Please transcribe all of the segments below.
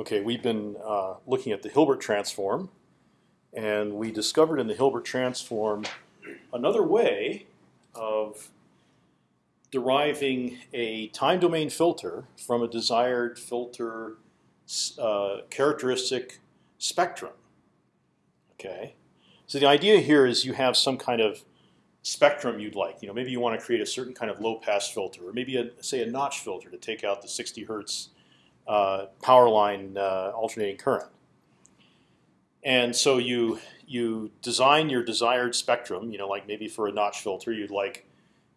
Okay, we've been uh, looking at the Hilbert transform, and we discovered in the Hilbert transform another way of deriving a time domain filter from a desired filter uh, characteristic spectrum. Okay, so the idea here is you have some kind of spectrum you'd like. You know, maybe you want to create a certain kind of low pass filter, or maybe a, say a notch filter to take out the 60 hertz uh, power line uh, alternating current. And so you you design your desired spectrum. You know, like maybe for a notch filter, you'd like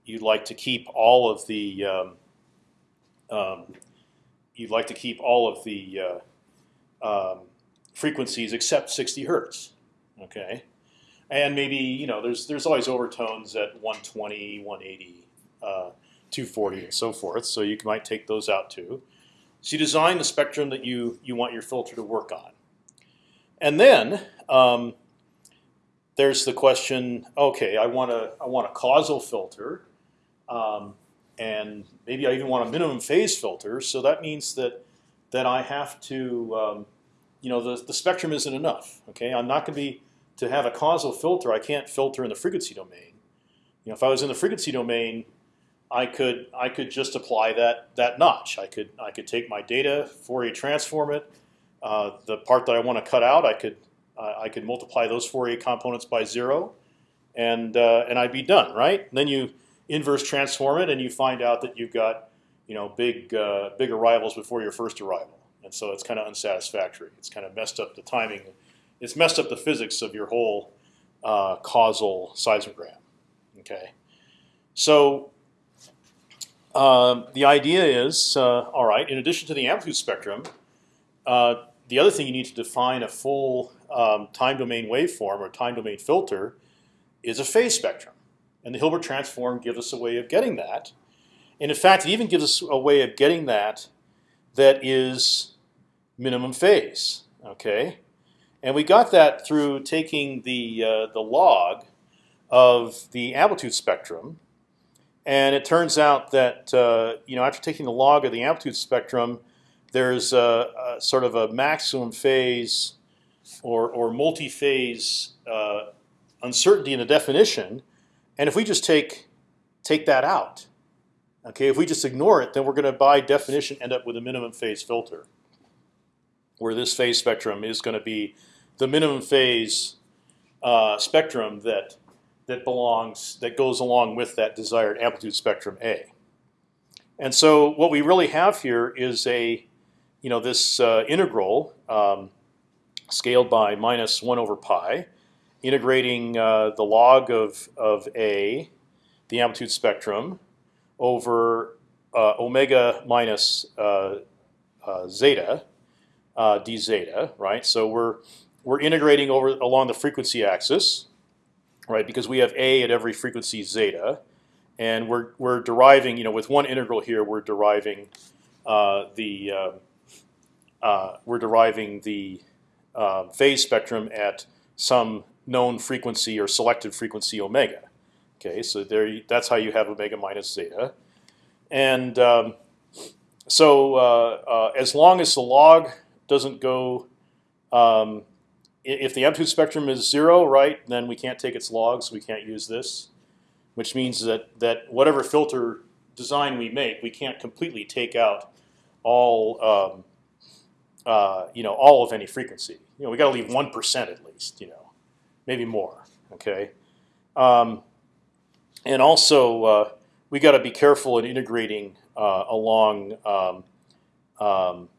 you'd like to keep all of the um, um, you'd like to keep all of the uh, um, frequencies except 60 hertz. Okay, and maybe you know there's there's always overtones at 120, 180, uh, 240, and so forth. So you might take those out too. So you design the spectrum that you you want your filter to work on, and then um, there's the question. Okay, I want a I want a causal filter, um, and maybe I even want a minimum phase filter. So that means that that I have to um, you know the the spectrum isn't enough. Okay, I'm not going to be to have a causal filter, I can't filter in the frequency domain. You know, if I was in the frequency domain, I could I could just apply that that notch. I could I could take my data, Fourier transform it. Uh, the part that I want to cut out, I could uh, I could multiply those Fourier components by zero, and uh, and I'd be done, right? And then you inverse transform it, and you find out that you've got you know big uh, big arrivals before your first arrival, and so it's kind of unsatisfactory. It's kind of messed up the timing it's messed up the physics of your whole uh, causal seismogram. Okay, so um, the idea is uh, all right. In addition to the amplitude spectrum, uh, the other thing you need to define a full um, time domain waveform or time domain filter is a phase spectrum, and the Hilbert transform gives us a way of getting that. And in fact, it even gives us a way of getting that that is minimum phase. Okay, and we got that through taking the uh, the log of the amplitude spectrum. And it turns out that uh, you know after taking the log of the amplitude spectrum, there's a, a sort of a maximum phase or, or multi-phase uh, uncertainty in the definition. And if we just take take that out, okay, if we just ignore it, then we're going to by definition end up with a minimum phase filter, where this phase spectrum is going to be the minimum phase uh, spectrum that that belongs that goes along with that desired amplitude spectrum A. And so what we really have here is a you know this uh, integral um, scaled by minus one over pi, integrating uh, the log of of A, the amplitude spectrum, over uh, omega minus uh, uh, zeta d zeta, right? So we're we're integrating over along the frequency axis, right? Because we have a at every frequency zeta, and we're we're deriving, you know, with one integral here, we're deriving uh, the uh, uh, we're deriving the um, phase spectrum at some known frequency or selected frequency omega. Okay, so there that's how you have omega minus zeta, and um, so uh, uh, as long as the log doesn't go um, if the amplitude spectrum is zero, right, then we can't take its logs. We can't use this, which means that that whatever filter design we make, we can't completely take out all um, uh, you know all of any frequency. You know, we got to leave one percent at least. You know, maybe more. Okay, um, and also uh, we got to be careful in integrating uh, along um, um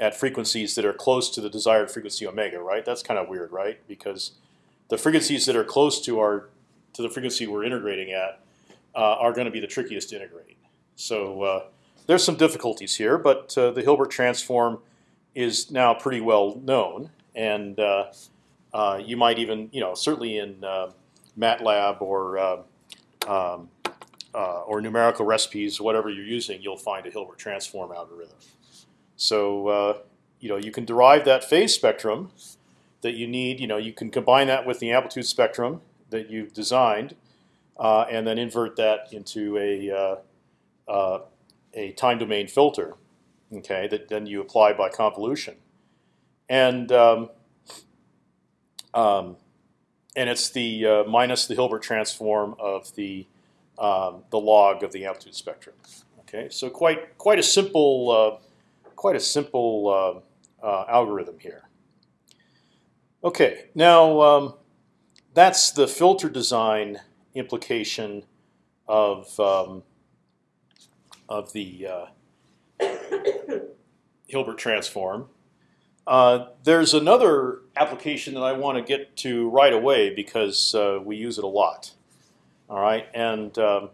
at frequencies that are close to the desired frequency omega, right? That's kind of weird, right? Because the frequencies that are close to our to the frequency we're integrating at uh, are going to be the trickiest to integrate. So uh, there's some difficulties here, but uh, the Hilbert transform is now pretty well known, and uh, uh, you might even, you know, certainly in uh, MATLAB or um, or numerical recipes, whatever you're using, you'll find a Hilbert transform algorithm. So uh, you know you can derive that phase spectrum that you need. You know you can combine that with the amplitude spectrum that you've designed, uh, and then invert that into a uh, uh, a time domain filter. Okay, that then you apply by convolution. and um, um, and it's the uh, minus the Hilbert transform of the um, the log of the amplitude spectrum. Okay, so quite quite a simple uh, quite a simple uh, uh algorithm here. Okay, now um, that's the filter design implication of um, of the uh, Hilbert transform. Uh, there's another application that I want to get to right away because uh, we use it a lot. All right, and um,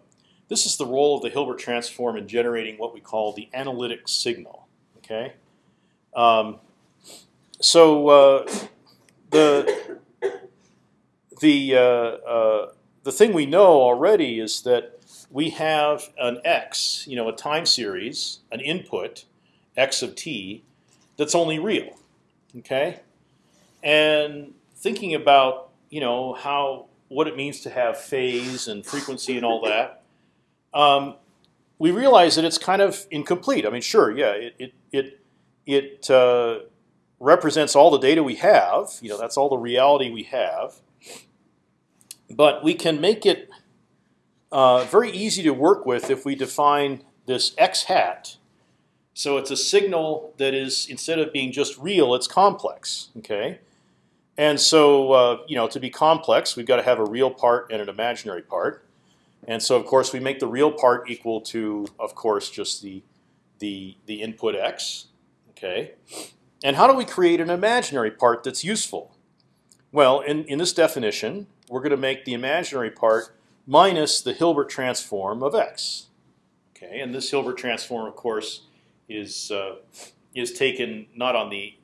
this is the role of the Hilbert transform in generating what we call the analytic signal. Okay, um, so uh, the the uh, uh, the thing we know already is that we have an x, you know, a time series, an input, x of t, that's only real. Okay, and thinking about you know how what it means to have phase and frequency and all that, um, we realize that it's kind of incomplete. I mean, sure, yeah, it it it, it uh, represents all the data we have. You know, that's all the reality we have. But we can make it uh, very easy to work with if we define this x hat so it's a signal that is instead of being just real, it's complex. Okay, and so uh, you know to be complex, we've got to have a real part and an imaginary part. And so of course we make the real part equal to, of course, just the the the input x. Okay, and how do we create an imaginary part that's useful? Well, in in this definition, we're going to make the imaginary part minus the Hilbert transform of x. Okay, and this Hilbert transform, of course is uh, is taken not on the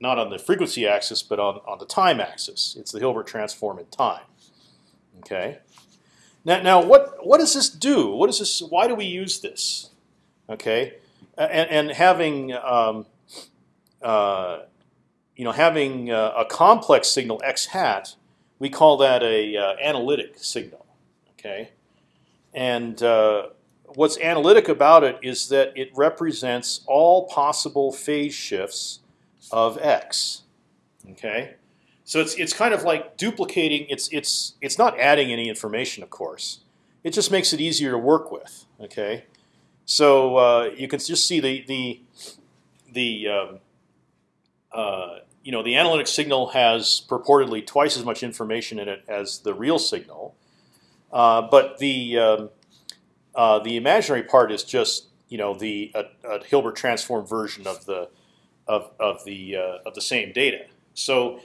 not on the frequency axis, but on on the time axis. It's the Hilbert transform in time. Okay. Now, now what what does this do? What is this? Why do we use this? Okay, and, and having um, uh, you know having uh, a complex signal x hat, we call that a uh, analytic signal. Okay, and uh, what's analytic about it is that it represents all possible phase shifts of x. Okay, so it's it's kind of like duplicating. It's it's it's not adding any information, of course. It just makes it easier to work with. Okay, so uh, you can just see the the the um, uh, you know the analytic signal has purportedly twice as much information in it as the real signal, uh, but the um, uh, the imaginary part is just you know the a, Hilbert transform version of the of of the uh, of the same data. So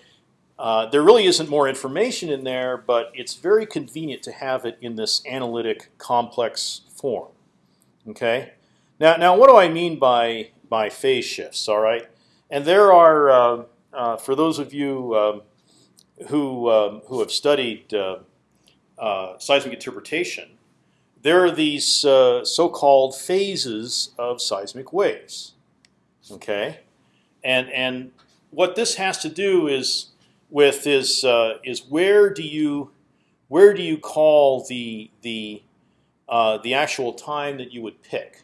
uh, there really isn't more information in there, but it's very convenient to have it in this analytic complex form. Okay. Now now what do I mean by by phase shifts? All right. And there are uh, uh, for those of you um, who um, who have studied seismic interpretation there are these uh, so-called phases of seismic waves. Okay, and and what this has to do is with is uh, is where do you where do you call the the uh, the actual time that you would pick?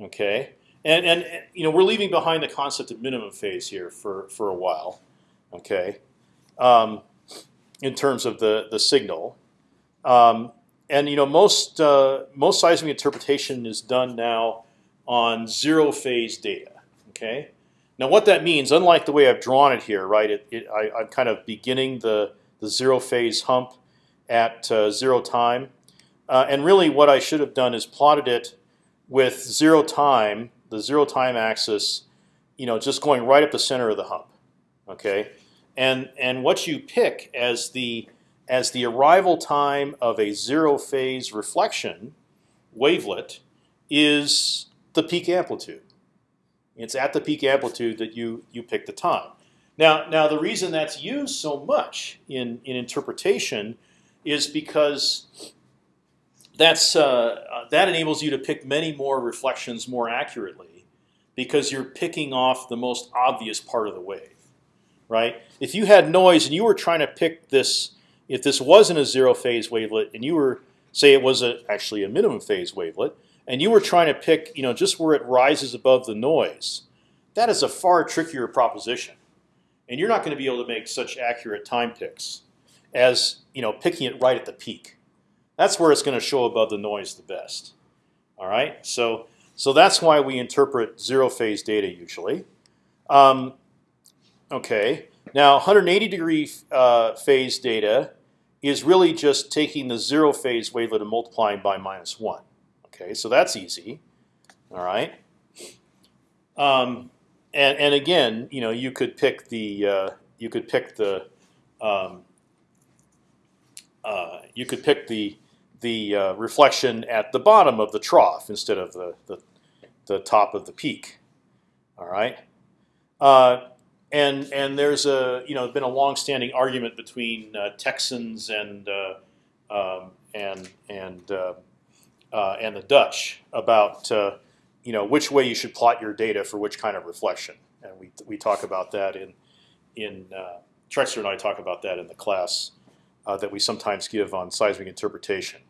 Okay, and and you know we're leaving behind the concept of minimum phase here for for a while. Okay, um, in terms of the the signal. Um, and you know most uh, most seismic interpretation is done now on zero phase data. Okay. Now what that means, unlike the way I've drawn it here, right? It, it, I, am kind of beginning the the zero phase hump at uh, zero time, uh, and really what I should have done is plotted it with zero time, the zero time axis, you know, just going right up the center of the hump. Okay. And and what you pick as the as the arrival time of a zero phase reflection wavelet is the peak amplitude. It's at the peak amplitude that you you pick the time. Now, now the reason that's used so much in in interpretation is because that's uh, that enables you to pick many more reflections more accurately because you're picking off the most obvious part of the wave, right? If you had noise and you were trying to pick this if this wasn't a zero phase wavelet and you were say it was a, actually a minimum phase wavelet and you were trying to pick you know just where it rises above the noise, that is a far trickier proposition. and you're not going to be able to make such accurate time picks as you know picking it right at the peak. That's where it's going to show above the noise the best. All right, so so that's why we interpret zero phase data usually. Um, okay, now 180 degree uh, phase data is really just taking the zero phase wavelet and multiplying by minus one. Okay, so that's easy. All right. Um, and and again, you know, you could pick the uh, you could pick the um, uh, you could pick the the uh, reflection at the bottom of the trough instead of the the, the top of the peak. All right. Uh, and and there's a you know been a long-standing argument between uh, Texans and uh, um, and and uh, uh and the Dutch about uh, you know which way you should plot your data for which kind of reflection, and we we talk about that in in uh, Trexler and I talk about that in the class that we sometimes give on seismic interpretation.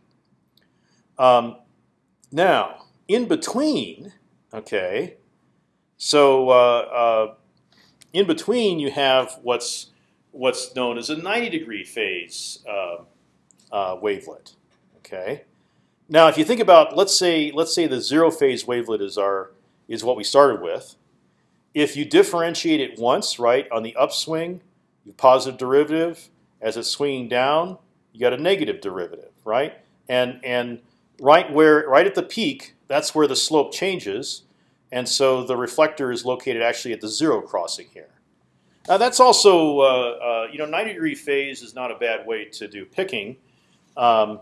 Um, now, in between, okay, so in between, you have what's what's known as a 90 degree phase uh, uh, wavelet. Okay. Now, if you think about, let's say, let's say the zero phase wavelet is our is what we started with. If you differentiate it once, right, on the upswing, you positive derivative. As it's swinging down, you got a negative derivative, right? And and right where right at the peak, that's where the slope changes. And so the reflector is located actually at the zero crossing here. Now that's also, uh, uh, you know, 90 degree phase is not a bad way to do picking, um,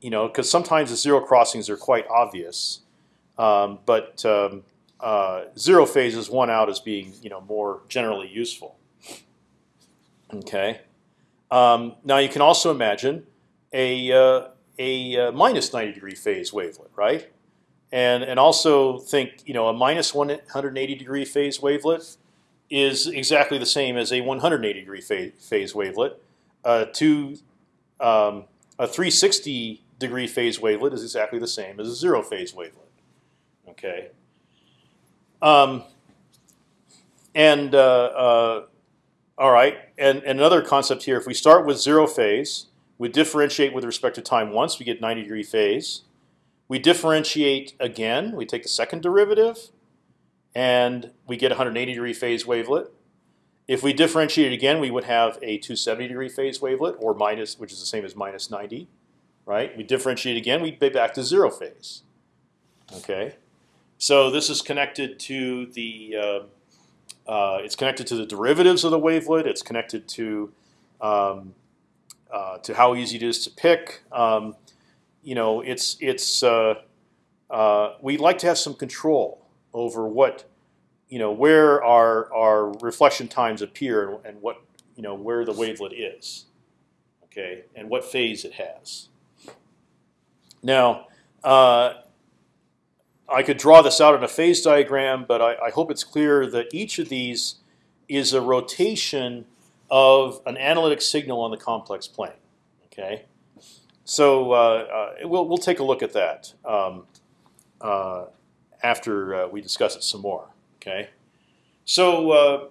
you know, because sometimes the zero crossings are quite obvious, um, but um, uh, zero phase is one out as being, you know, more generally useful. Okay. Um, now you can also imagine a uh, a uh, minus 90 degree phase wavelet, right? and and also think you know a minus 180 degree phase wavelet is exactly the same as a 180 degree phase, phase wavelet. Uh, two, um, a 360 degree phase wavelet is exactly the same as a zero phase wavelet. Okay. Um, and uh, uh, all right, and, and another concept here: if we start with zero phase, we differentiate with respect to time once, we get 90 degree phase. We differentiate again. We take the second derivative, and we get 180 degree phase wavelet. If we differentiate again, we would have a 270 degree phase wavelet, or minus, which is the same as minus 90. Right? We differentiate again, we be back to zero phase. Okay. So this is connected to the. Uh, uh, it's connected to the derivatives of the wavelet. It's connected to um, uh, to how easy it is to pick. Um, you know, it's it's uh, uh, we like to have some control over what you know where our our reflection times appear and, and what you know where the wavelet is, okay, and what phase it has. Now, uh, I could draw this out in a phase diagram, but I, I hope it's clear that each of these is a rotation of an analytic signal on the complex plane. Okay. So uh, uh, we'll we'll take a look at that um, uh, after uh, we discuss it some more. Okay. So uh,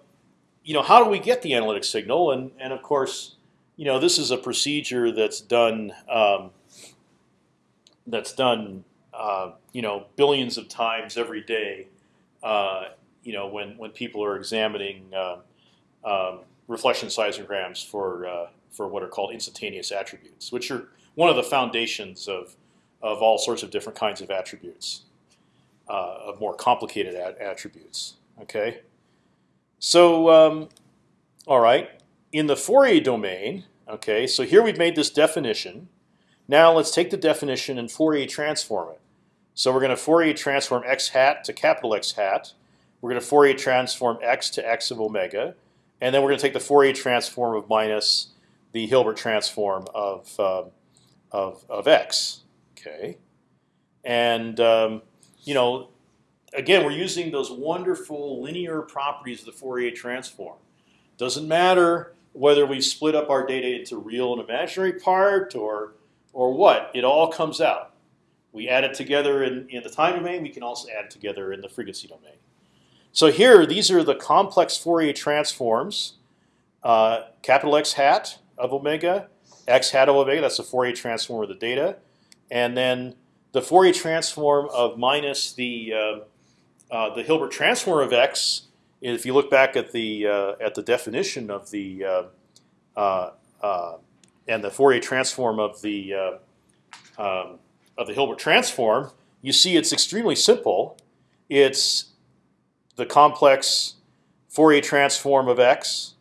you know, how do we get the analytic signal? And and of course, you know, this is a procedure that's done um, that's done uh, you know billions of times every day. you know, when when people are examining um, reflection seismograms for for what are called instantaneous attributes, which are one of the foundations of of all sorts of different kinds of attributes, uh, of more complicated attributes. Okay, so um, all right, in the Fourier domain. Okay, so here we've made this definition. Now let's take the definition and Fourier transform it. So we're going to Fourier transform x hat to capital X hat. We're going to Fourier transform x to x of omega, and then we're going to take the Fourier transform of minus the Hilbert transform of um, of, of x. Okay, and um, you know, again, we're using those wonderful linear properties of the Fourier transform. Doesn't matter whether we split up our data into real and imaginary part or or what. It all comes out. We add it together in, in the time domain. We can also add it together in the frequency domain. So here, these are the complex Fourier transforms uh, capital X hat of omega, x hat of omega. That's the Fourier transform of the data, and then the Fourier transform of minus the uh, uh, the Hilbert transform of x. If you look back at the uh, at the definition of the uh, uh, and the Fourier transform of the um, of the Hilbert transform, you see it's extremely simple. It's the complex Fourier transform of x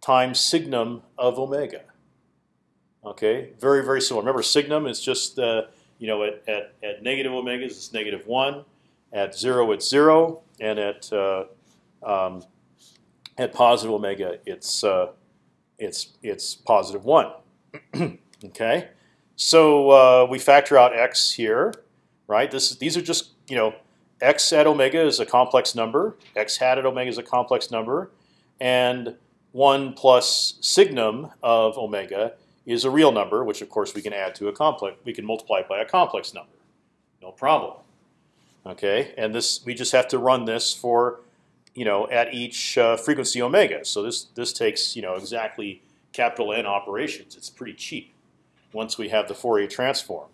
times signum of omega. Okay, very very simple. Remember, signum is just uh, you know at, at, at negative omegas it's negative one, at zero it's zero, and at uh, um, at positive omega it's uh, it's it's positive one. okay, so uh, we factor out x here, right? This is, these are just you know x at omega is a complex number, x hat at omega is a complex number, and one plus signum of omega is a real number, which of course we can add to a complex. We can multiply it by a complex number, no problem. Okay, and this we just have to run this for, you know, at each uh, frequency omega. So this this takes you know exactly capital N operations. It's pretty cheap once we have the Fourier transform.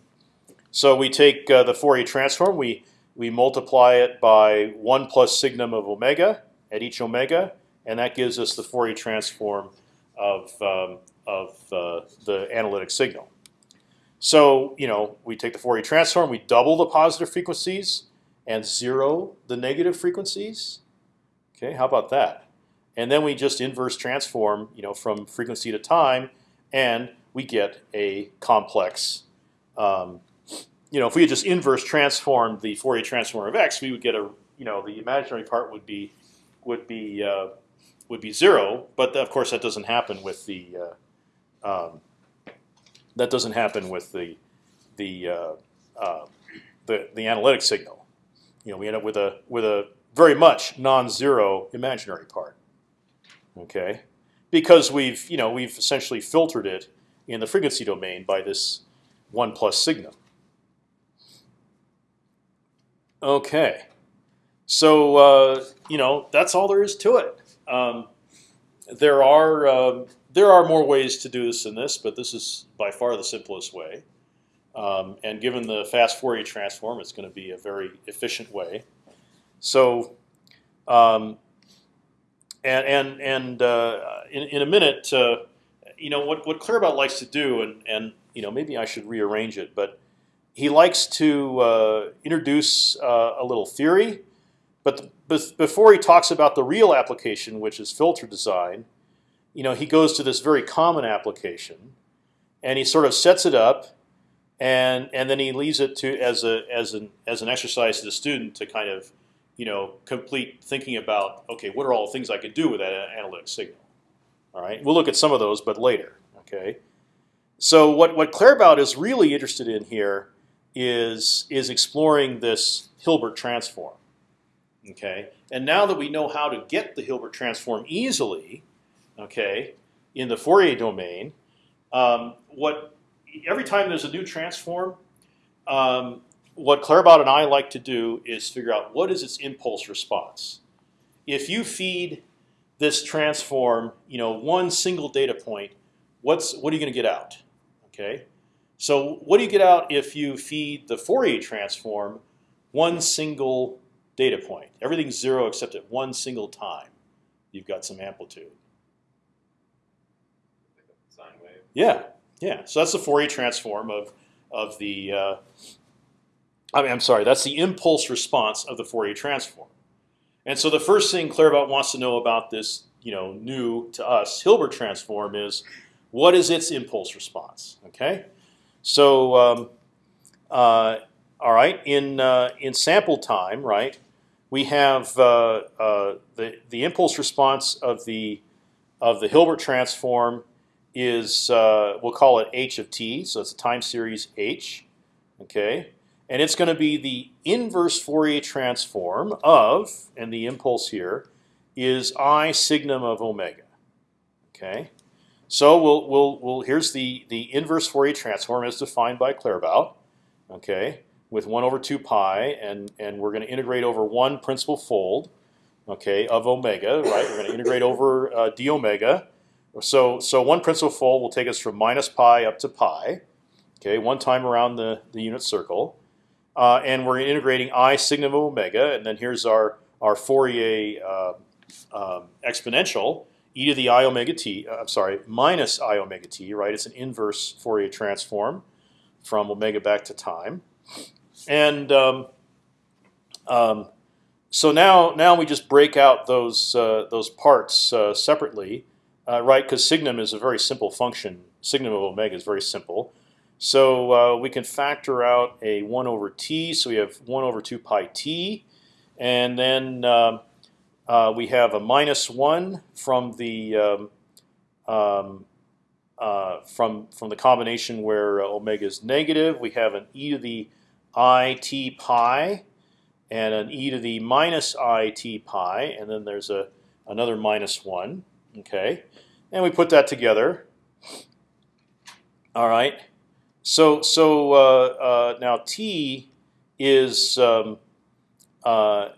So we take uh, the Fourier transform, we we multiply it by one plus signum of omega at each omega, and that gives us the Fourier transform of um, of uh, the analytic signal. So you know we take the Fourier transform, we double the positive frequencies and zero the negative frequencies. Okay, how about that? And then we just inverse transform, you know, from frequency to time, and we get a complex. Um, you know, if we had just inverse transformed the Fourier transform of x, we would get a, you know, the imaginary part would be would be uh, would be zero. But of course, that doesn't happen with the uh, um, that doesn't happen with the the uh, uh the the analytic signal. You know, we end up with a with a very much non-zero imaginary part. Okay, because we've you know we've essentially filtered it in the frequency domain by this one plus signum. Okay, so uh, you know that's all there is to it. Um, there are uh, there are more ways to do this than this, but this is by far the simplest way. Um, and given the fast Fourier transform, it's going to be a very efficient way. So, um, and and and uh, in, in a minute, uh, you know what what Claerbout likes to do, and and you know maybe I should rearrange it, but he likes to uh, introduce uh, a little theory, but before he talks about the real application, which is filter design, you know he goes to this very common application, and he sort of sets it up, and and then he leaves it to as a as an as an exercise to the student to kind of you know complete thinking about okay what are all the things I could do with that analytic signal. All right, we'll look at some of those, but later. Okay. So what what Claerbout is really interested in here is is exploring this Hilbert transform. Okay, and now that we know how to get the Hilbert transform easily, okay, in the Fourier domain, um, what every time there's a new transform, um, what Claerbout and I like to do is figure out what is its impulse response. If you feed this transform, you know, one single data point, what's what are you going to get out? Okay, so what do you get out if you feed the Fourier transform one single data point? Everything's zero except at one single time. You've got some amplitude. Sine wave. Yeah, yeah. So that's the Fourier transform of of the. Uh, I mean, I'm sorry. That's the impulse response of the Fourier transform. And so the first thing Claerbout wants to know about this, you know, new to us Hilbert transform is what is its impulse response? Okay, so um, uh, all right, in uh, in sample time, right, we have uh, uh the the impulse response of the of the Hilbert transform is uh, we'll call it h of t, so it's a time series h. Okay, and it's going to be the inverse Fourier transform of, and the impulse here is I signum of omega. Okay, so we'll we'll we'll here's the the inverse Fourier transform as defined by Claerbout. Okay, with one over two pi, and and we're going to integrate over one principal fold. okay, of omega, right? We're going to integrate over uh, d omega. So so one principal fold will take us from minus pi up to pi, okay, one time around the the unit circle, uh, and we're integrating i signum of omega, and then here's our our Fourier uh, um, exponential e to the i omega t. Uh, I'm sorry, minus i omega t, right? It's an inverse Fourier transform from omega back to time, and um, um, so now now we just break out those uh, those parts uh, separately, right? Because signum is a very simple function. Signum of omega is very simple. So uh, we can factor out a one over t. So we have one over two pi t, and then um, uh, we have a minus one from the um, um, uh, from from the combination where omega is negative. We have an e to the i t pi and an e to the minus i t pi, and then there's a another minus one. Okay, and we put that together. All right. So so uh, uh, now t is um, uh,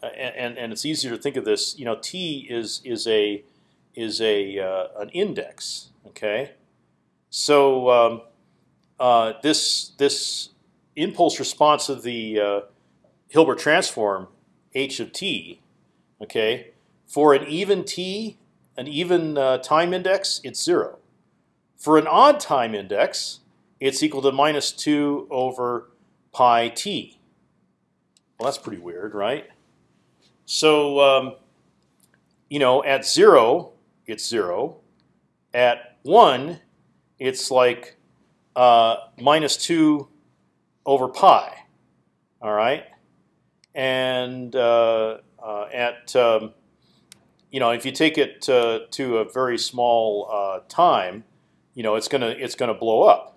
and and it's easier to think of this. You know, t is is a is a uh, an index. Okay, so um, uh, this this impulse response of the uh, Hilbert transform h of t, okay, for an even t, an even time index, it's zero. For an odd time index, it's equal to minus two over pi t. Well, that's pretty weird, right? So, um, you know, at zero, it's zero. At one, it's like uh, minus two over pi. All right and uh, uh, at um, you know if you take it to, to a very small uh, time, you know it's gonna it's gonna blow up,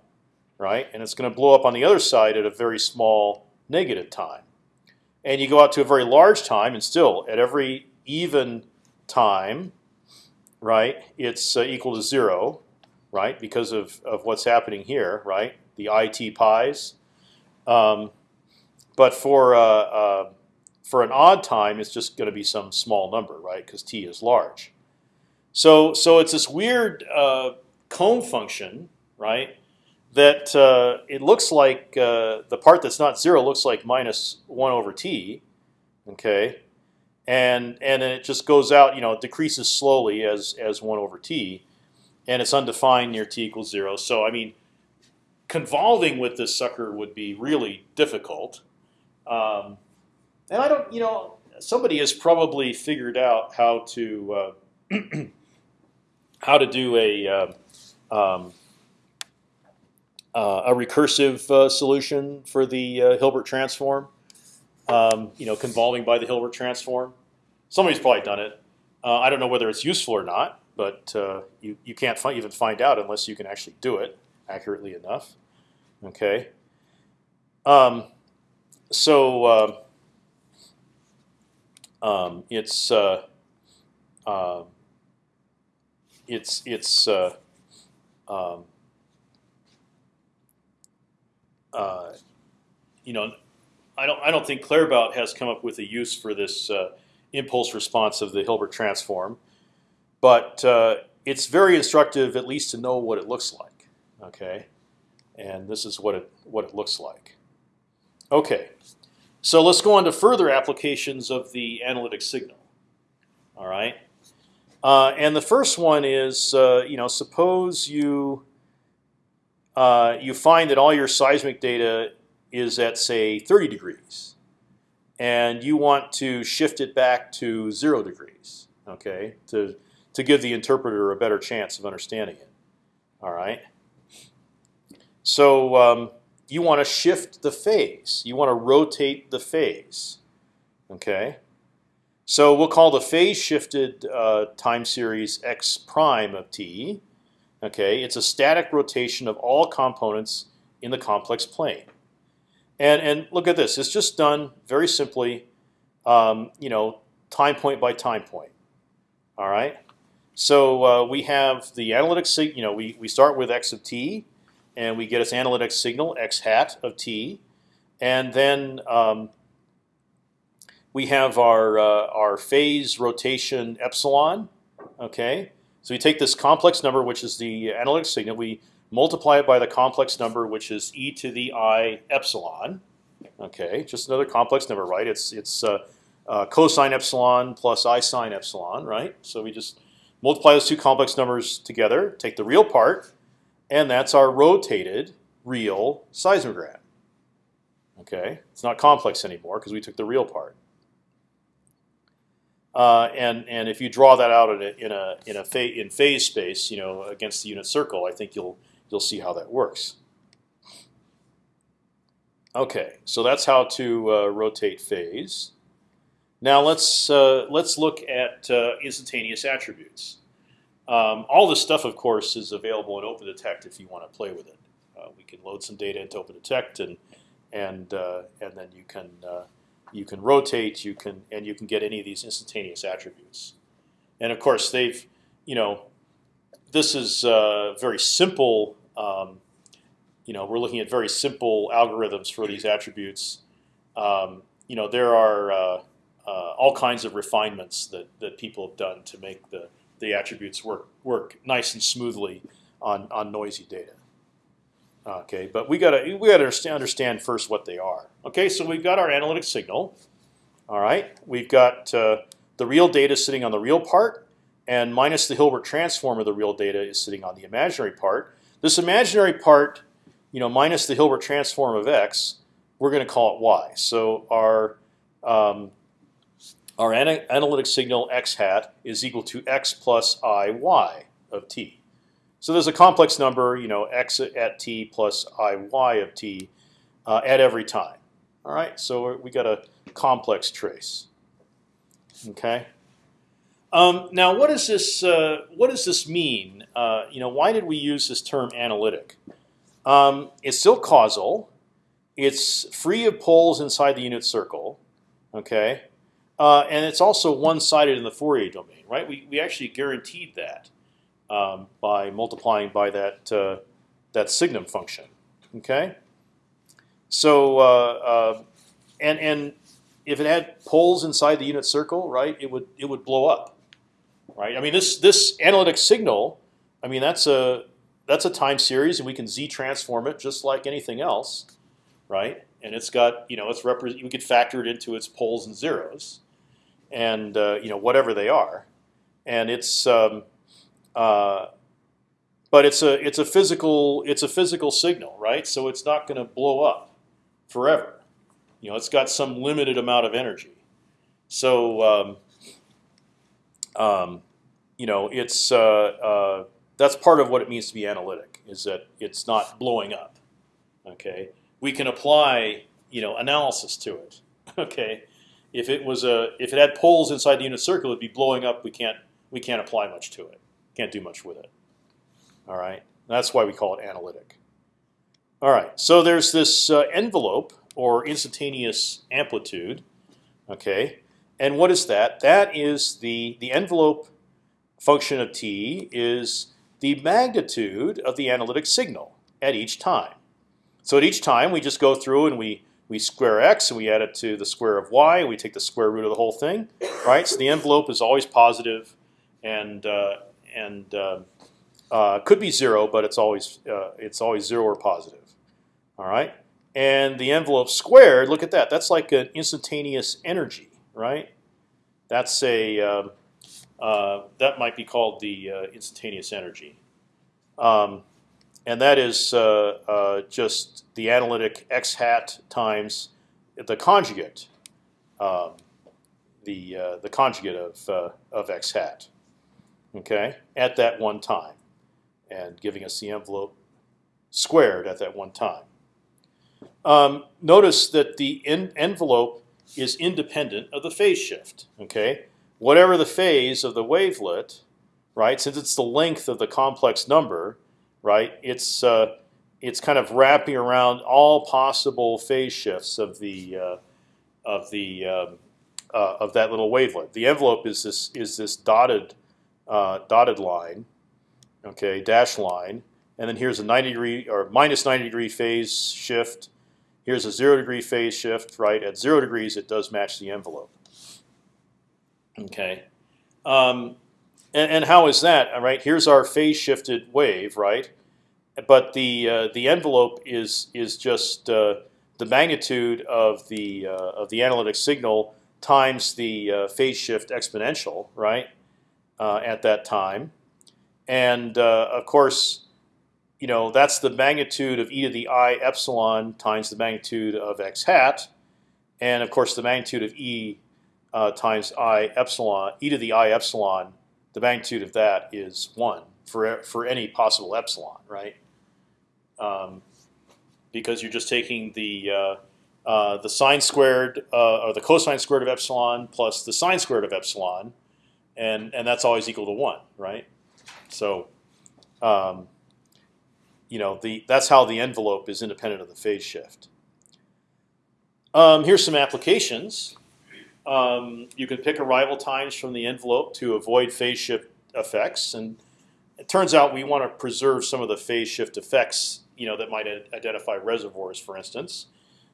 right? And it's gonna blow up on the other side at a very small negative time. And you go out to a very large time, and still at every even time, right? It's uh, equal to zero, right? Because of of what's happening here, right? The it pi's. Um, but for uh, uh, for an odd time, it's just going to be some small number, right? Because t is large. So so it's this weird uh, comb function, right? That uh, it looks like uh, the part that's not zero looks like minus one over t, okay, and and then it just goes out, you know, it decreases slowly as as one over t, and it's undefined near t equals zero. So I mean, convolving with this sucker would be really difficult. Um, and I don't, you know, somebody has probably figured out how to uh, how to do a uh, um, uh, a recursive uh, solution for the uh, Hilbert transform. Um, you know, convolving by the Hilbert transform. Somebody's probably done it. Uh, I don't know whether it's useful or not, but you you can't fi even find out unless you can actually do it accurately enough. Okay. Um, so uh, um, it's uh, uh, it's it's uh, uh, you know I don't I don't think Claerbout has come up with a use for this uh, impulse response of the Hilbert transform, but it's very instructive at least to know what it looks like. Okay, and this is what it what it looks like. Okay, so let's go on to further applications of the analytic signal. All right, uh, and the first one is, uh, you know, suppose you uh, you find that all your seismic data is at say 30 degrees, and you want to shift it back to zero degrees. Okay, to to give the interpreter a better chance of understanding it. All right. So um, you want to shift the phase. You want to rotate the phase. Okay. So we'll call the phase shifted uh, time series x prime of t. Okay, it's a static rotation of all components in the complex plane. And and look at this. It's just done very simply. Um, you know, time point by time point. All right. So uh, we have the analytic sig. You know, we we start with x of t and we get its analytic signal x hat of t, and then um, we have our uh, our phase rotation epsilon. Okay, so we take this complex number, which is the analytic signal. We multiply it by the complex number, which is e to the i epsilon. Okay, just another complex number, right? It's it's uh, uh, cosine epsilon plus i sine epsilon, right? So we just multiply those two complex numbers together, take the real part, and that's our rotated real seismograph. Okay, it's not complex anymore because we took the real part. Uh, and and if you draw that out in a in a in a fa in phase space, you know, against the unit circle, I think you'll you'll see how that works. Okay, so that's how to uh, rotate phase. Now let's uh, let's look at uh, instantaneous attributes. Um, all this stuff, of course, is available in OpendTect if you want to play with it. Uh, we can load some data into OpendTect, and and uh, and then you can you can rotate, you can and you can get any of these instantaneous attributes. And of course, they've you know this is uh, very simple. Um, you know, we're looking at very simple algorithms for these attributes. Um, you know, there are uh, uh, all kinds of refinements that that people have done to make the the attributes work work nice and smoothly on on noisy data. Okay, but we gotta we gotta understand first what they are. Okay, so we've got our analytic signal. All right, we've got uh, the real data sitting on the real part, and minus the Hilbert transform of the real data is sitting on the imaginary part. This imaginary part, you know, minus the Hilbert transform of x, we're going to call it y. So our um, our analytic signal x hat is equal to x plus i y of t. So there's a complex number, you know, x at t plus i y of t uh, at every time. All right, so we got a complex trace. Okay. Um, now, what does this uh, what does this mean? Uh, you know, why did we use this term analytic? Um, it's still causal. It's free of poles inside the unit circle. Okay. Uh, and it's also one-sided in the Fourier domain, right? We, we actually guaranteed that um, by multiplying by that uh, that signum function. Okay. So uh, uh, and and if it had poles inside the unit circle, right, it would it would blow up, right? I mean this this analytic signal, I mean that's a that's a time series, and we can z transform it just like anything else, right? And it's got you know it's represent we could factor it into its poles and zeros and uh, you know whatever they are, and it's um, uh, but it's a it's a physical it's a physical signal, right? So it's not going to blow up forever. You know, it's got some limited amount of energy. So um, um, you know, it's uh, uh, that's part of what it means to be analytic is that it's not blowing up. Okay, we can apply you know analysis to it. Okay, if it was a if it had poles inside the unit circle, it'd be blowing up. We can't we can't apply much to it. Can't do much with it. All right, that's why we call it analytic. All right, so there's this uh, envelope or instantaneous amplitude. Okay, and what is that? That is the the envelope function of t is the magnitude of the analytic signal at each time. So at each time we just go through and we we square x and we add it to the square of y. And we take the square root of the whole thing, right? So the envelope is always positive, and uh, and uh, uh, could be zero, but it's always uh, it's always zero or positive. All right, and the envelope squared. Look at that. That's like an instantaneous energy, right? That's a um, uh, that might be called the instantaneous energy. Um, and that is uh, uh, just the analytic x hat times the conjugate, um, the uh, the conjugate of of x hat, okay, at that one time, and giving us the envelope squared at that one time. Um, notice that the envelope is independent of the phase shift. Okay, whatever the phase of the wavelet, right? Since it's the length of the complex number, right? It's uh, it's kind of wrapping around all possible phase shifts of the uh, of the um, uh, of that little wavelet. The envelope is this is this dotted uh, dotted line, okay, dash line, and then here's a 90 degree or minus 90 degree phase shift. Here's a zero degree phase shift. Right at zero degrees, it does match the envelope. Okay, um, and, and how is that? All right, here's our phase shifted wave, right? But the uh, the envelope is is just uh, the magnitude of the uh, of the analytic signal times the uh, phase shift exponential, right? Uh, at that time, and uh, of course, you know that's the magnitude of e to the i epsilon times the magnitude of x hat, and of course the magnitude of e uh, times i epsilon e to the i epsilon. The magnitude of that is one for for any possible epsilon, right? Um, because you're just taking the uh, uh, the sine squared uh, or the cosine squared of epsilon plus the sine squared of epsilon, and and that's always equal to one, right? So. Um, you know, the that's how the envelope is independent of the phase shift. Um, here's some applications. Um, you can pick arrival times from the envelope to avoid phase shift effects, and it turns out we want to preserve some of the phase shift effects, you know, that might identify reservoirs, for instance.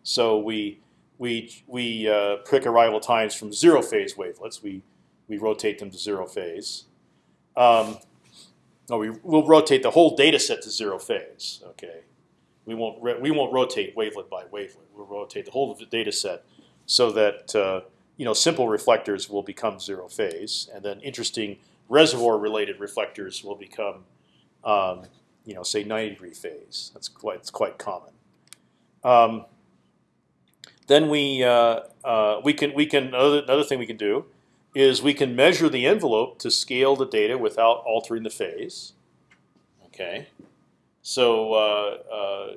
So we we we uh, pick arrival times from zero phase wavelets. We we rotate them to zero phase. Um, no, we will rotate the whole data set to zero phase. Okay, we won't we won't rotate wavelet by wavelet. We'll rotate the whole data set so that uh, you know simple reflectors will become zero phase, and then interesting reservoir-related reflectors will become um, you know say 90 degree phase. That's quite it's quite common. Um, then we uh, uh, we can we can another, another thing we can do is we can measure the envelope to scale the data without altering the phase. Okay, so uh, uh,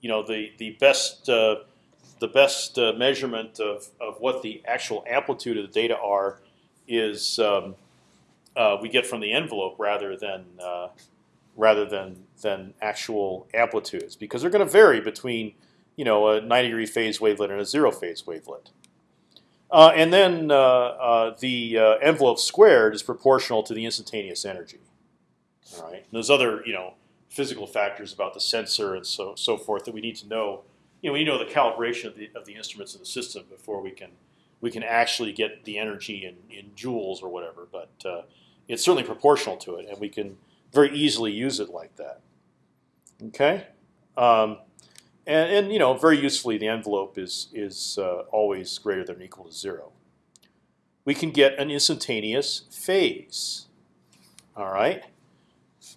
you know the the best uh, the best uh, measurement of of what the actual amplitude of the data are is um, we get from the envelope rather than rather than than actual amplitudes because they're going to vary between you know a 90 degree phase wavelet and a zero phase wavelet. Uh, and then uh, uh, the uh, envelope squared is proportional to the instantaneous energy. All right. And there's other you know physical factors about the sensor and so so forth that we need to know. You know, we know the calibration of the of the instruments in the system before we can we can actually get the energy in, in joules or whatever. But uh, it's certainly proportional to it, and we can very easily use it like that. Okay. Um, and, and you know, very usefully, the envelope is is uh, always greater than or equal to zero. We can get an instantaneous phase. All right.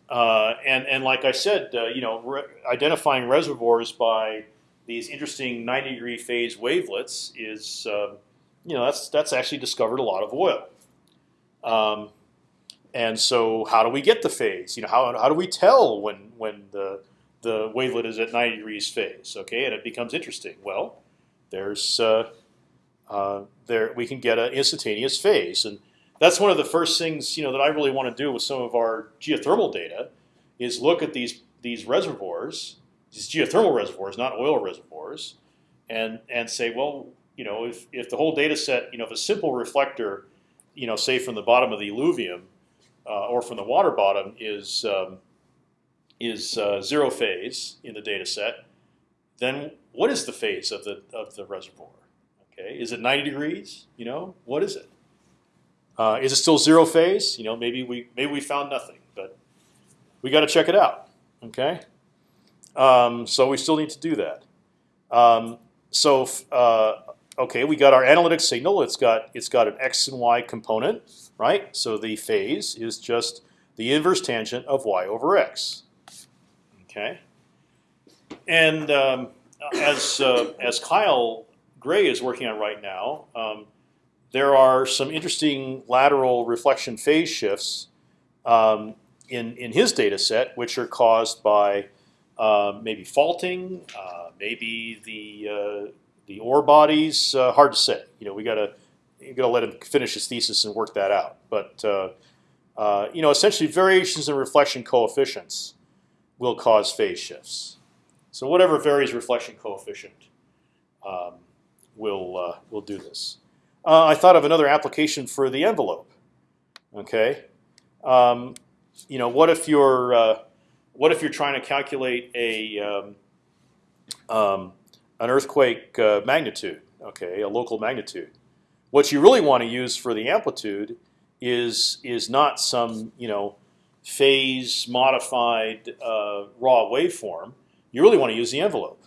Uh, and and like I said, uh, you know, re identifying reservoirs by these interesting 90 degree phase wavelets is, um, you know, that's that's actually discovered a lot of oil. Um, and so, how do we get the phase? You know, how how do we tell when when the the wavelet is at 90 degrees phase. Okay, and it becomes interesting. Well, there's uh, uh, there we can get an instantaneous phase, and that's one of the first things you know that I really want to do with some of our geothermal data is look at these these reservoirs, these geothermal reservoirs, not oil reservoirs, and and say, well, you know, if if the whole data set, you know, if a simple reflector, you know, say from the bottom of the alluvium uh, or from the water bottom is um, is uh, zero phase in the data set, then what is the phase of the of the reservoir? Okay, is it 90 degrees? You know, what is it? Uh, is it still zero phase? You know, maybe we maybe we found nothing, but we got to check it out. Okay, um, so we still need to do that. Um, so uh, okay, we got our analytic signal. It's got it's got an x and y component, right? So the phase is just the inverse tangent of y over x. Okay, and um, as uh, as Kyle Gray is working on right now, um, there are some interesting lateral reflection phase shifts um, in in his data set, which are caused by uh, maybe faulting, uh, maybe the uh, the ore bodies. Uh, hard to say. You know, we gotta you gotta let him finish his thesis and work that out. But uh, you know, essentially variations in reflection coefficients will cause phase shifts. So whatever varies reflection coefficient um, will uh, will do this. Uh, I thought of another application for the envelope. Okay, um, you know, what if you're uh, what if you're trying to calculate a um, um, an earthquake uh, magnitude? Okay, a local magnitude. What you really want to use for the amplitude is is not some you know phase modified uh, raw waveform. You really want to use the envelope,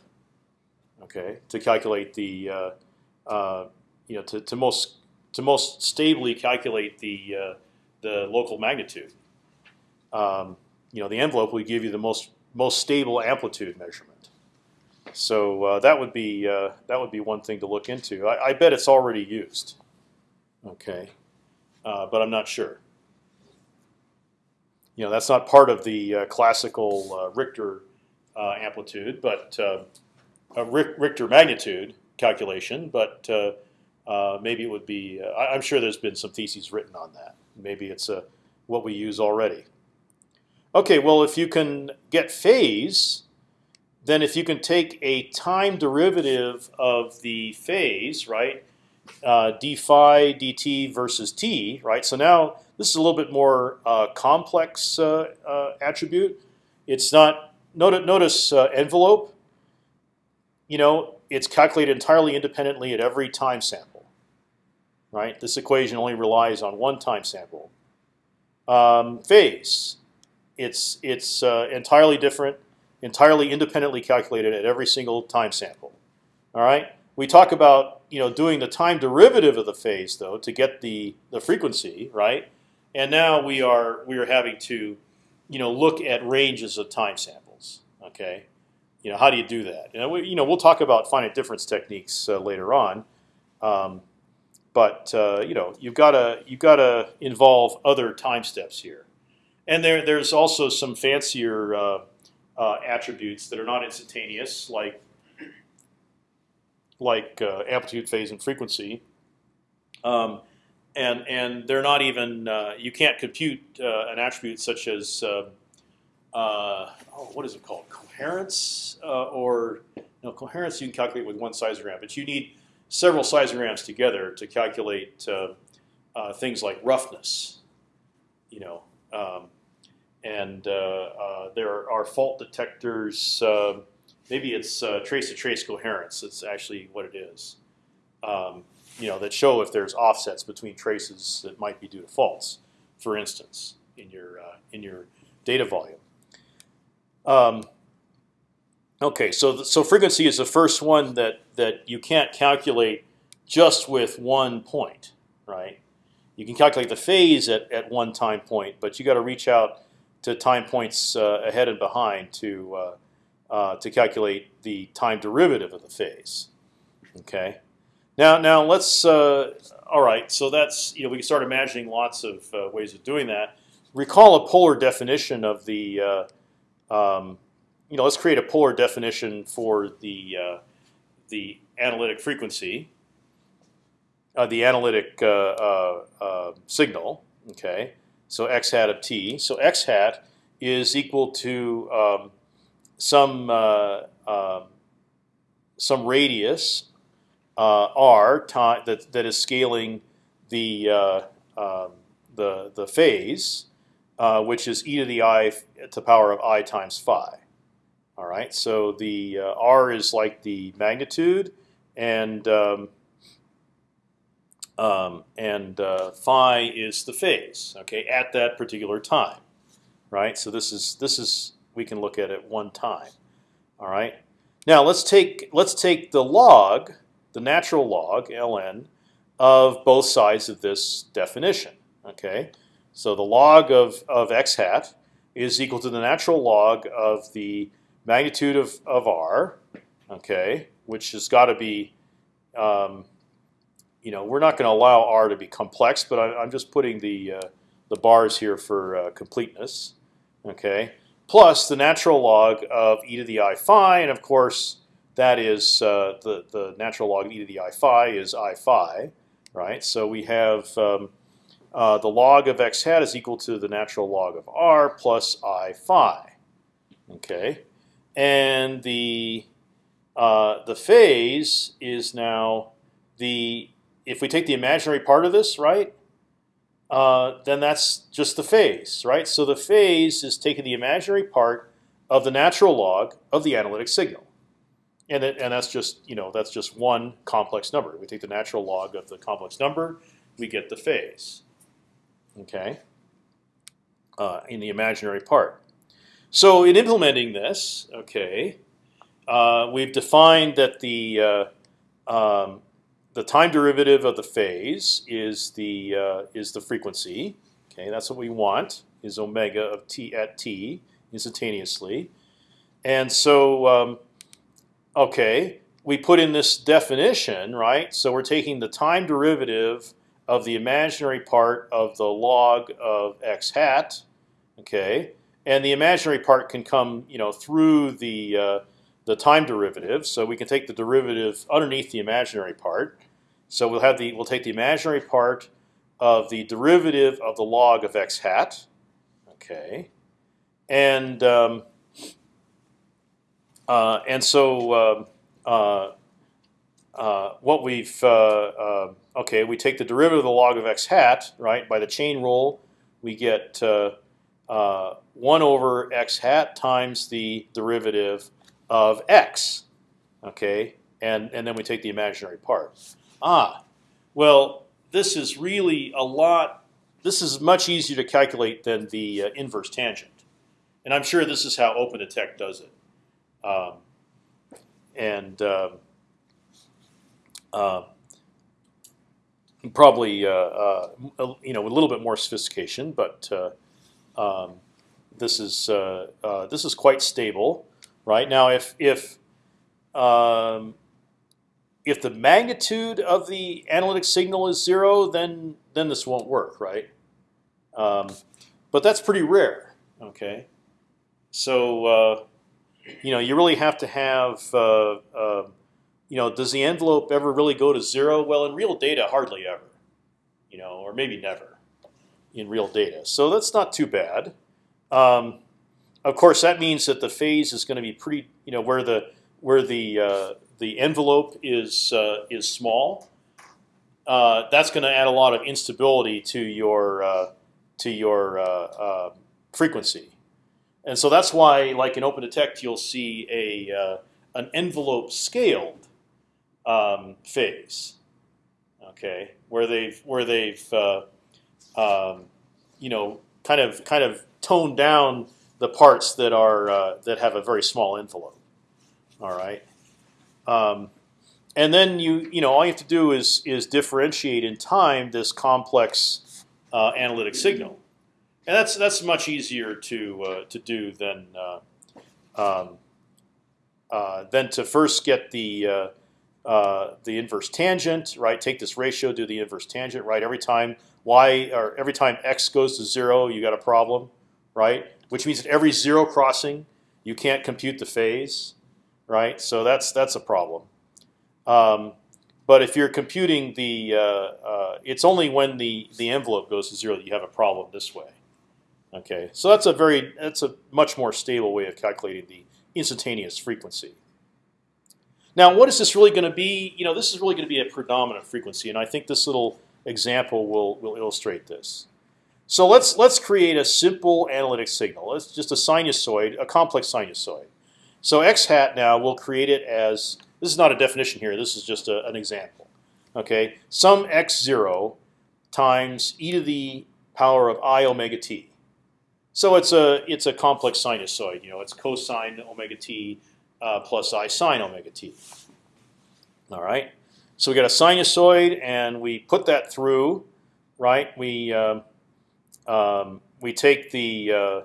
okay, to calculate the uh, uh, you know to, to most to most stably calculate the uh, the local magnitude. Um, you know, the envelope will give you the most most stable amplitude measurement. So uh, that would be uh, that would be one thing to look into. I, I bet it's already used. Okay, but I'm not sure. You know, that's not part of the uh, classical uh, Richter uh, amplitude, but a Richter magnitude calculation. But maybe it would be. I, am sure there's been some theses written on that. Maybe it's what we use already. Okay, well, if you can get phase, then if you can take a time derivative of the phase, right, uh, d phi dt versus t, right? So now this is a little bit more uh, complex uh, uh attribute. It's not notice, notice uh, envelope. You know, it's calculated entirely independently at every time sample, right? This equation only relies on one time sample. Um, phase it's it's entirely different, entirely independently calculated at every single time sample. All right. We talk about you know doing the time derivative of the phase though to get the the frequency right, and now we are we are having to you know look at ranges of time samples. Okay. You know how do you do that? Know, we, you know we'll talk about finite difference techniques uh, later on. Um, but uh, you know you've got to you've got to involve other time steps here. And there, there's also some fancier uh, uh, attributes that are not instantaneous, like like uh, amplitude, phase, and frequency. Um, and and they're not even uh, you can't compute uh, an attribute such as uh, oh, what is it called coherence or no coherence you can calculate with one seismogram, but you need several seismograms together to calculate things like roughness. You know, um, and uh, uh, there are fault detectors. Uh, maybe it's trace-to-trace coherence. That's actually what it is. Um, you know, that show if there's offsets between traces that might be due to faults, for instance, in your in your data volume. Um, okay, so so frequency is the first one that that you can't calculate just with one point, right? You can calculate the phase at, at one time point, but you got to reach out to time points uh, ahead and behind to uh, uh, to calculate the time derivative of the phase. Okay. Now, now let's. all right. So that's you know we can start imagining lots of ways of doing that. Recall a polar definition of the. Um, you know, let's create a polar definition for the the analytic frequency, uh, the analytic uh, uh, signal. Okay, so x hat of t. So x hat is equal to um, some uh, uh, some radius uh, r time that that is scaling the uh, um, the the phase, uh, which is e to the i to the power of i times phi. All right, so the uh, r is like the magnitude, and um, um, and uh, phi is the phase. Okay, at that particular time, right? So this is this is we can look at it one time. All right. Now let's take let's take the log, the natural log ln, of both sides of this definition. Okay. So the log of of x hat is equal to the natural log of the magnitude of of r. Okay, which has got to be um, you know, we're not going to allow R to be complex, but I, am just putting the uh, the bars here for uh, completeness. Okay, plus the natural log of e to the i phi, and of course that is uh, the the natural log of e to the i phi is i phi, right? So we have um, uh, the log of x hat is equal to the natural log of r plus i phi. Okay, and the uh, the phase is now the if we take the imaginary part of this, right, uh, then that's just the phase, right? So the phase is taking the imaginary part of the natural log of the analytic signal. And it, and that's just you know that's just one complex number. We take the natural log of the complex number, we get the phase. Okay. Uh, in the imaginary part. So in implementing this, okay, uh, we've defined that the uh, um, the time derivative of the phase is the uh, is the frequency. Okay, that's what we want is omega of t at t instantaneously, and so um, okay, we put in this definition, right? So we're taking the time derivative of the imaginary part of the log of x hat, okay, and the imaginary part can come, you know, through the uh, the time derivative. So we can take the derivative underneath the imaginary part. So we'll have the we'll take the imaginary part of the derivative of the log of x hat, okay, and um, and so um, uh, uh, what we've uh, uh, okay, we take the derivative of the log of x hat, right? By the chain rule, we get uh, 1 over x hat times the derivative of x. Okay, and and then we take the imaginary part. Ah, well, this is really a lot. This is much easier to calculate than the uh, inverse tangent, and I'm sure this is how OpendTect does it. Um, and um, uh, probably uh, uh, you know a little bit more sophistication, but uh, um, this is uh, uh, this is quite stable, right? Now, if if um, if the magnitude of the analytic signal is zero, then then this won't work, right? Um, but that's pretty rare. Okay, so uh, you know you really have to have uh, uh, you know does the envelope ever really go to zero? Well, in real data, hardly ever. You know, or maybe never in real data. So that's not too bad. Um, of course, that means that the phase is going to be pretty, you know, where the where the uh, the envelope is uh, is small. Uh, that's going to add a lot of instability to your uh, to your frequency, and so that's why, like in OpendTect, you'll see a an envelope scaled um, phase. Okay, where they've where they've um, you know, kind of kind of tone down the parts that are uh, that have a very small envelope. All right, um, and then you you know all you have to do is is differentiate in time this complex uh, analytic signal, and that's that's much easier to uh, to do than uh, um, uh, than to first get the uh, the inverse tangent, right? Take this ratio, do the inverse tangent, right? Every time y or every time x goes to zero, you got a problem, right? Which means that every zero crossing, you can't compute the phase, right? So that's that's a problem. Um, but if you're computing the, uh, uh, it's only when the the envelope goes to zero that you have a problem this way. Okay, so that's a very that's a much more stable way of calculating the instantaneous frequency. Now, what is this really going to be? You know, this is really going to be a predominant frequency, and I think this little example will will illustrate this. So let's let's create a simple analytic signal. It's just a sinusoid, a complex sinusoid. So x hat now we'll create it as this is not a definition here. This is just a, an example. Okay, some x zero times e to the power of i omega t. So it's a it's a complex sinusoid. You know, it's cosine omega t uh, plus i sine omega t. All right. So we got a sinusoid, and we put that through, right? We um, um, we take the uh,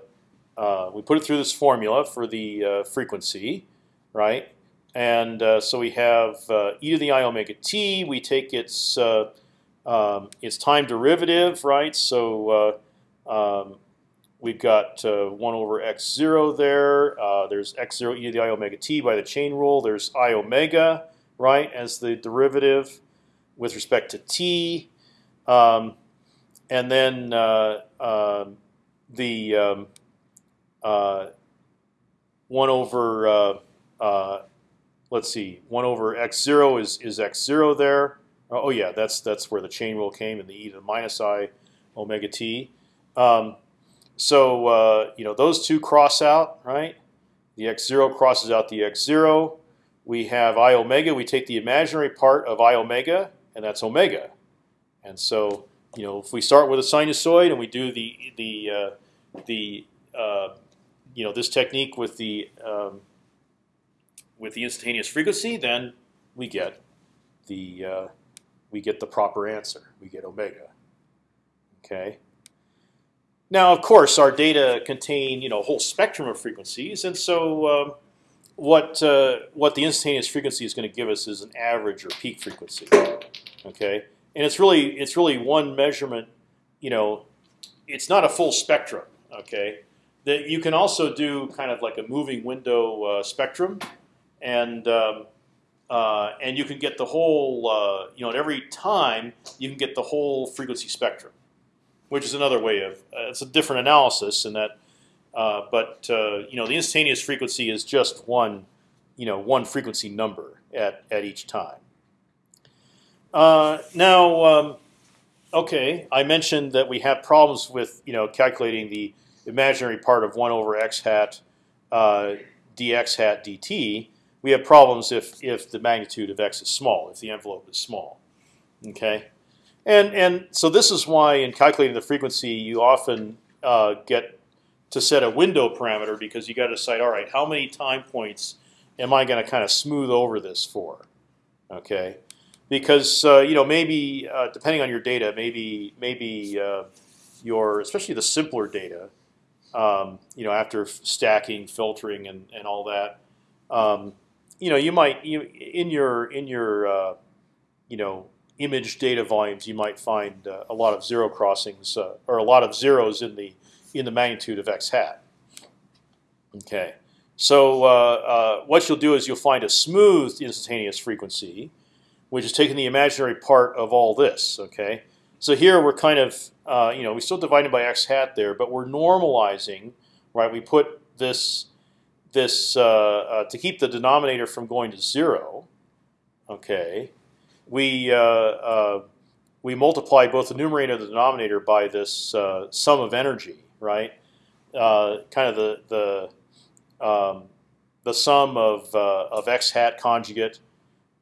uh, we put it through this formula for the uh, frequency, right? And uh, so we have uh, e to the i omega t. We take its um, its time derivative, right? So um, We've got uh, 1 over x0 there. Uh, there's x0 e to the i omega t by the chain rule. There's i omega, right, as the derivative with respect to t. Um, and then uh, um, the um, uh, 1 over, uh, uh, let's see, 1 over x0 is, is x0 there. Oh, yeah, that's, that's where the chain rule came in the e to the minus i omega t. Um, so uh, you know those two cross out, right? The x zero crosses out the x zero. we have I omega. We take the imaginary part of I omega, and that's omega. And so, you know, if we start with a sinusoid and we do the the uh, the uh, you know this technique with the um, with the instantaneous frequency, then we get the uh, we get the proper answer. We get omega. Okay. Now, of course, our data contain you know a whole spectrum of frequencies, and so um, what uh, what the instantaneous frequency is going to give us is an average or peak frequency. Okay, and it's really it's really one measurement. You know, it's not a full spectrum. Okay, that you can also do kind of like a moving window uh, spectrum, and um, uh, and you can get the whole uh, you know at every time you can get the whole frequency spectrum, which is another way of uh, it's a different analysis in that. Uh, but uh, you know the instantaneous frequency is just one, you know, one frequency number at at each time. now, um, okay, I mentioned that we have problems with you know calculating the imaginary part of one over x hat dx hat dt we have problems if if the magnitude of x is small, if the envelope is small. Okay, and and so this is why in calculating the frequency you often uh, get to set a window parameter because you got to decide all right how many time points am I going to kind of smooth over this for? Okay, because uh, you know maybe uh, depending on your data, maybe maybe uh, your especially the simpler data, um, you know after stacking, filtering, and and all that. Um, you know, you might you, in your in your uh, you know image data volumes, you might find uh, a lot of zero crossings uh, or a lot of zeros in the in the magnitude of x hat. Okay, so uh, uh, what you'll do is you'll find a smooth instantaneous frequency, which is taking the imaginary part of all this. Okay, so here we're kind of uh, you know we still divided by x hat there, but we're normalizing, right? We put this this uh, to keep the denominator from going to zero. Okay, we uh, we multiply both the numerator and the denominator by this sum of energy, right? kind of the the um, the sum of of x hat conjugate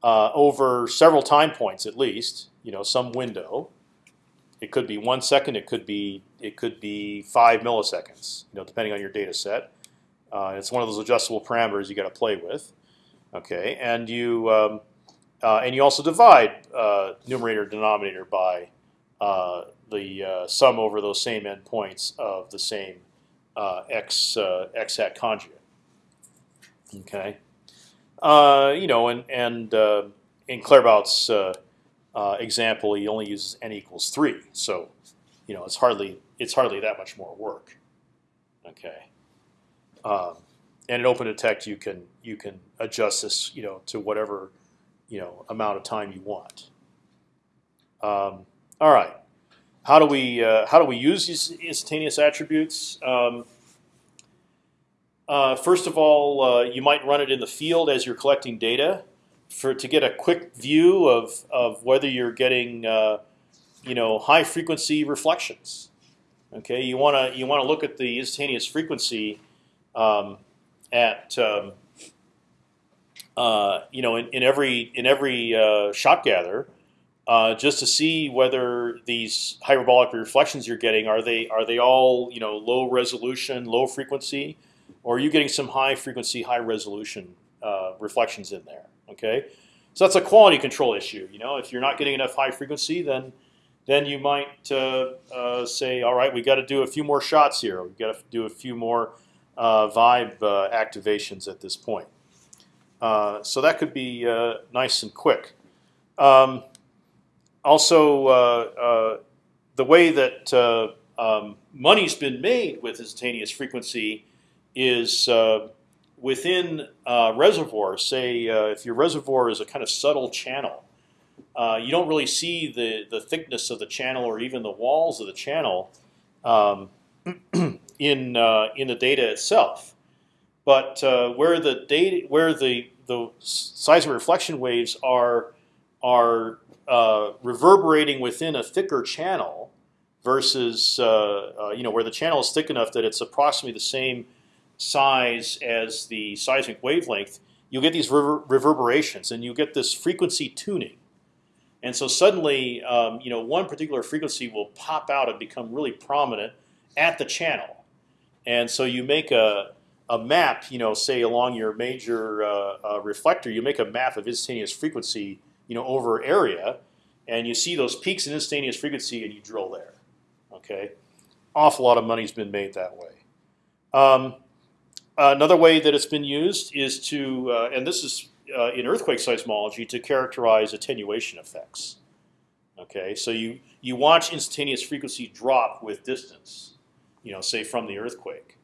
over several time points at least. You know, some window. It could be one second. It could be it could be five milliseconds. You know, depending on your data set. Uh, it's one of those adjustable parameters you got to play with. Okay, and you um, uh, and you also divide uh, numerator denominator by uh, the uh, sum over those same endpoints of the same uh, x x hat conjugate. Okay, you know, and and in Claerbout's example, he only uses n equals three, so you know it's hardly it's hardly that much more work. Okay. Um, and in OpendTect, you can you can adjust this, you know, to whatever you know amount of time you want. Um, all right, how do we uh, how do we use these instantaneous attributes? Um, uh, first of all, uh, you might run it in the field as you're collecting data for to get a quick view of of whether you're getting uh, you know high frequency reflections. Okay, you want to you want to look at the instantaneous frequency um, at um, uh, you know in, in, every in every uh, shot gather, uh, just to see whether these hyperbolic reflections you're getting are they are they all you know low resolution, low frequency, or are you getting some high frequency, high resolution uh, reflections in there? Okay, so that's a quality control issue. You know, if you're not getting enough high frequency, then then you might uh, say, all right, we got to do a few more shots here. We've got to do a few more vibe activations at this point. Uh, so that could be nice and quick. Um, also, the way that um, money's been made with instantaneous frequency is within uh, reservoirs, say uh, if your reservoir is a kind of subtle channel, uh, you don't really see the, the thickness of the channel or even the walls of the channel. Um, in uh, in the data itself. But uh, where the data, where the the seismic reflection waves are are uh, reverberating within a thicker channel versus uh, uh, you know where the channel is thick enough that it's approximately the same size as the seismic wavelength. you'll get these rever reverberations, and you get this frequency tuning. And so suddenly, um, you know, one particular frequency will pop out and become really prominent at the channel. And so you make a, a map, you know, say along your major uh, uh, reflector, you make a map of instantaneous frequency, you know, over area, and you see those peaks in instantaneous frequency, and you drill there. Okay, awful lot of money's been made that way. Um, another way that it's been used is to, uh, and this is uh, in earthquake seismology, to characterize attenuation effects. Okay, so you you watch instantaneous frequency drop with distance, you know, say from the earthquake,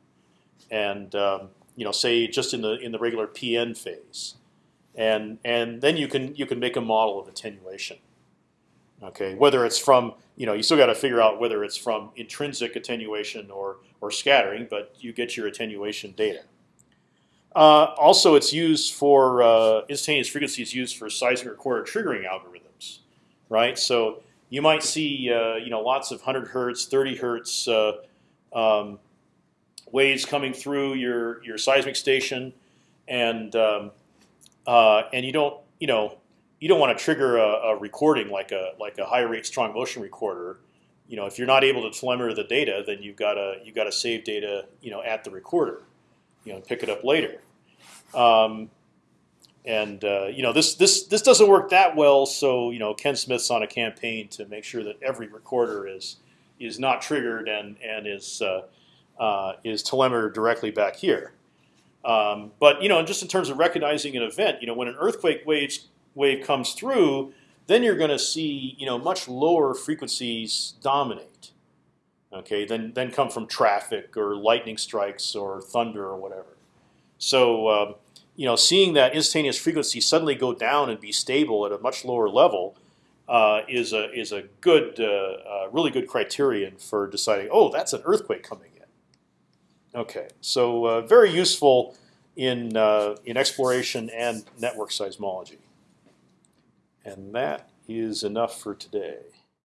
and um, you know, say just in the in the regular PN phase, and and then you can you can make a model of attenuation. Okay, whether it's from you know you still got to figure out whether it's from intrinsic attenuation or or scattering, but you get your attenuation data. Uh, also, it's used for uh, instantaneous frequency is used for seismic recorder triggering algorithms, right? So you might see uh, you know lots of 100 hertz, 30 hertz uh, um, waves coming through your your seismic station, and um, uh, and you don't you know you don't want to trigger a, a, recording like a like a high rate strong motion recorder. You know, if you're not able to telemeter the data, then you've got to you got to save data you know at the recorder, you know, pick it up later. Um, and uh, you know this this this doesn't work that well. So you know Ken Smith's on a campaign to make sure that every recorder is is not triggered and and is uh, is telemetered directly back here. Um, but you know, just in terms of recognizing an event, you know, when an earthquake wave wave comes through, then you're going to see you know much lower frequencies dominate. Okay, then then come from traffic or lightning strikes or thunder or whatever. So um, you know, seeing that instantaneous frequency suddenly go down and be stable at a much lower level uh, is a is a good, uh, uh, really good criterion for deciding. Oh, that's an earthquake coming in. Okay, so uh, very useful in uh, in exploration and network seismology. And that is enough for today.